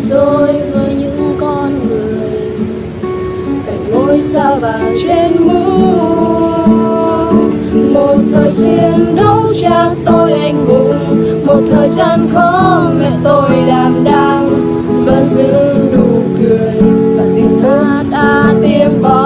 dối với những con người. Cạnh ngôi sao và trên mũ một thời chiến đấu cha tôi anh hùng. Một thời gian khó mẹ tôi đảm đang. Vẫn giữ đủ cười và tiếng hát đã tiếng bò